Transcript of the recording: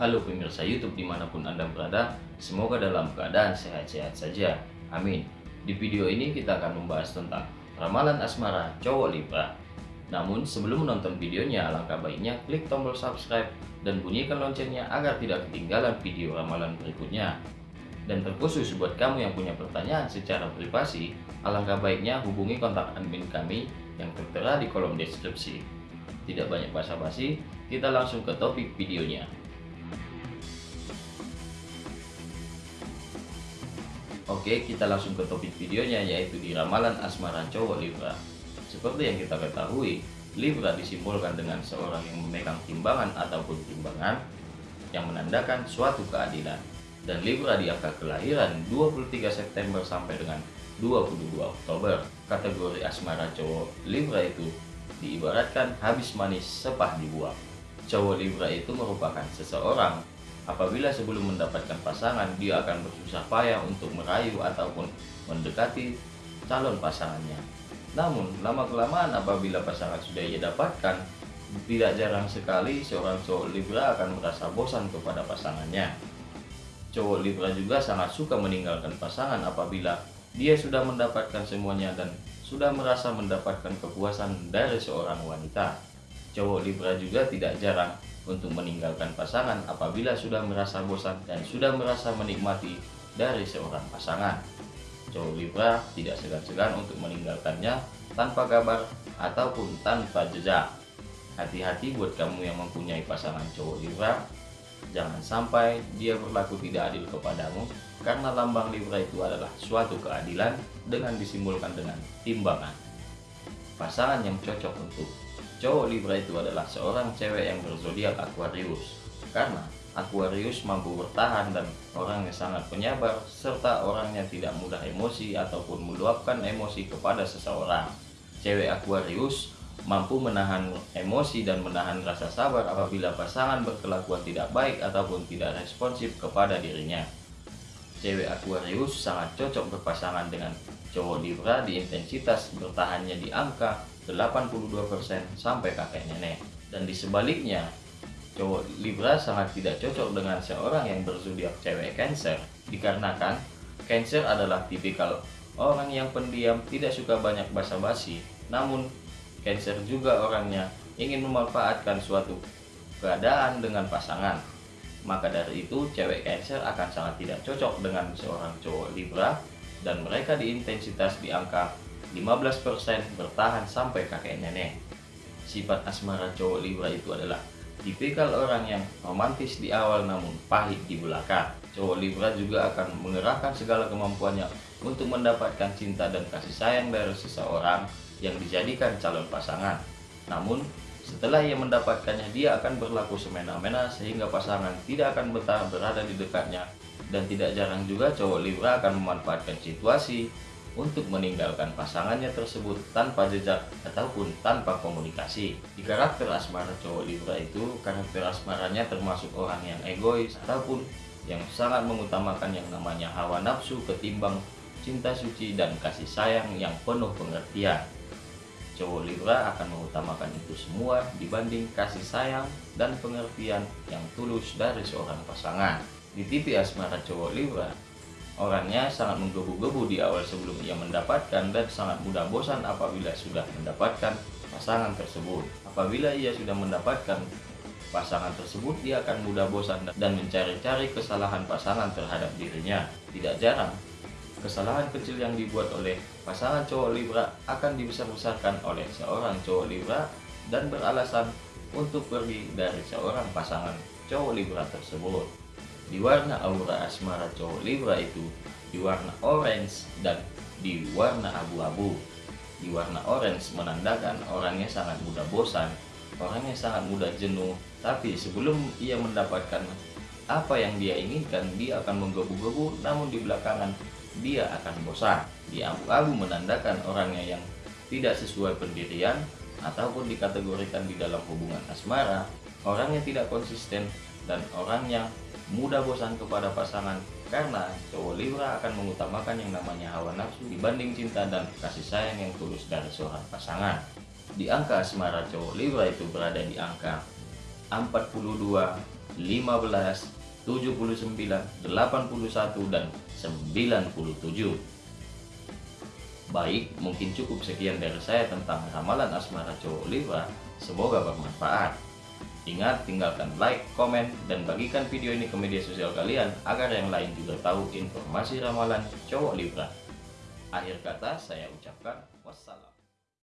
Halo pemirsa YouTube di mana pun Anda berada, semoga dalam keadaan sehat-sehat saja. Amin. Di video ini kita akan membahas tentang ramalan asmara cowok Libra. Namun sebelum menonton videonya, alangkah baiknya klik tombol subscribe dan bunyikan loncengnya agar tidak ketinggalan video ramalan berikutnya. Dan terkhusus buat kamu yang punya pertanyaan secara privasi, alangkah baiknya hubungi kontak admin kami yang tertera di kolom deskripsi. Tidak banyak basa-basi, kita langsung ke topik videonya. Oke, kita langsung ke topik videonya yaitu di ramalan asmara cowok Libra. Seperti yang kita ketahui, Libra disimbolkan dengan seorang yang memegang timbangan ataupun timbangan yang menandakan suatu keadilan. Dan Libra di angka kelahiran 23 September sampai dengan 22 Oktober. Kategori asmara cowok Libra itu diibaratkan habis manis sepah dibuang. Cowok Libra itu merupakan seseorang Apabila sebelum mendapatkan pasangan, dia akan bersusah payah untuk merayu ataupun mendekati calon pasangannya. Namun, lama-kelamaan apabila pasangan sudah ia dapatkan, tidak jarang sekali seorang cowok Libra akan merasa bosan kepada pasangannya. Cowok Libra juga sangat suka meninggalkan pasangan apabila dia sudah mendapatkan semuanya dan sudah merasa mendapatkan kepuasan dari seorang wanita. Cowok Libra juga tidak jarang untuk meninggalkan pasangan apabila sudah merasa bosan dan sudah merasa menikmati dari seorang pasangan. Cowok Libra tidak segan-segan untuk meninggalkannya tanpa kabar ataupun tanpa jejak. Hati-hati buat kamu yang mempunyai pasangan cowok Libra, jangan sampai dia berlaku tidak adil kepadamu karena lambang Libra itu adalah suatu keadilan dengan disimbolkan dengan timbangan. Pasangan yang cocok untuk Cowok Libra itu adalah seorang cewek yang berzodiak Aquarius. Karena Aquarius mampu bertahan dan orangnya sangat penyabar serta orangnya tidak mudah emosi ataupun meluapkan emosi kepada seseorang. Cewek Aquarius mampu menahan emosi dan menahan rasa sabar apabila pasangan berkelakuan tidak baik ataupun tidak responsif kepada dirinya. Cewek Aquarius sangat cocok berpasangan dengan cowok Libra di intensitas bertahannya di angka 82% sampai kakek nenek. Dan di sebaliknya, cowok Libra sangat tidak cocok dengan seorang yang berzodiak cewek Cancer dikarenakan Cancer adalah tipikal orang yang pendiam, tidak suka banyak basa-basi. Namun, Cancer juga orangnya ingin memanfaatkan suatu keadaan dengan pasangan. Maka dari itu, cewek Cancer akan sangat tidak cocok dengan seorang cowok Libra dan mereka di intensitas di angka 15% bertahan sampai kakek nenek. Sifat asmara cowok Libra itu adalah tipikal orang yang romantis di awal namun pahit di belakang. Cowok Libra juga akan mengerahkan segala kemampuannya untuk mendapatkan cinta dan kasih sayang dari seseorang yang dijadikan calon pasangan. Namun, setelah ia mendapatkannya, dia akan berlaku semena-mena sehingga pasangan tidak akan betah berada di dekatnya dan tidak jarang juga cowok Libra akan memanfaatkan situasi untuk meninggalkan pasangannya tersebut tanpa jejak ataupun tanpa komunikasi. Di karakter asmara cowok Libra itu, karakter asmaranya termasuk orang yang egois ataupun yang sangat mengutamakan yang namanya hawa nafsu ketimbang cinta suci dan kasih sayang yang penuh pengertian. Cowok Libra akan mengutamakan itu semua dibanding kasih sayang dan pengertian yang tulus dari seorang pasangan. Di TV asmara cowok Libra, Orangnya sangat menggebu-gebu di awal sebelum ia mendapatkan dan sangat mudah bosan apabila sudah mendapatkan pasangan tersebut. Apabila ia sudah mendapatkan pasangan tersebut, dia akan mudah bosan dan mencari-cari kesalahan pasangan terhadap dirinya. Tidak jarang, kesalahan kecil yang dibuat oleh pasangan cowok Libra akan dibesar-besarkan oleh seorang cowok Libra dan beralasan untuk pergi dari seorang pasangan cowok Libra tersebut. Di warna aura asmara cowok Libra itu di warna orange dan di warna abu-abu. Di warna orange menandakan orangnya sangat mudah bosan, orangnya sangat mudah jenuh, tapi sebelum ia mendapatkan apa yang dia inginkan, dia akan menggebu-gebu, namun di belakangan dia akan bosan. Di abu-abu menandakan orangnya yang tidak sesuai pendirian ataupun dikategorikan di dalam hubungan asmara, orang yang tidak konsisten dan orang yang mudah bosan kepada pasangan karena cowok Libra akan mengutamakan yang namanya hawa nafsu dibanding cinta dan kasih sayang yang tulus dari seorang pasangan. Di angka asmara cowok Libra itu berada di angka 42, 15, 79, 81, dan 97. Baik, mungkin cukup sekian dari saya tentang ramalan asmara cowok Libra. Semoga bermanfaat. Ingat, tinggalkan like, komen, dan bagikan video ini ke media sosial kalian agar yang lain juga tahu informasi ramalan cowok Libra. Akhir kata saya ucapkan wassalam.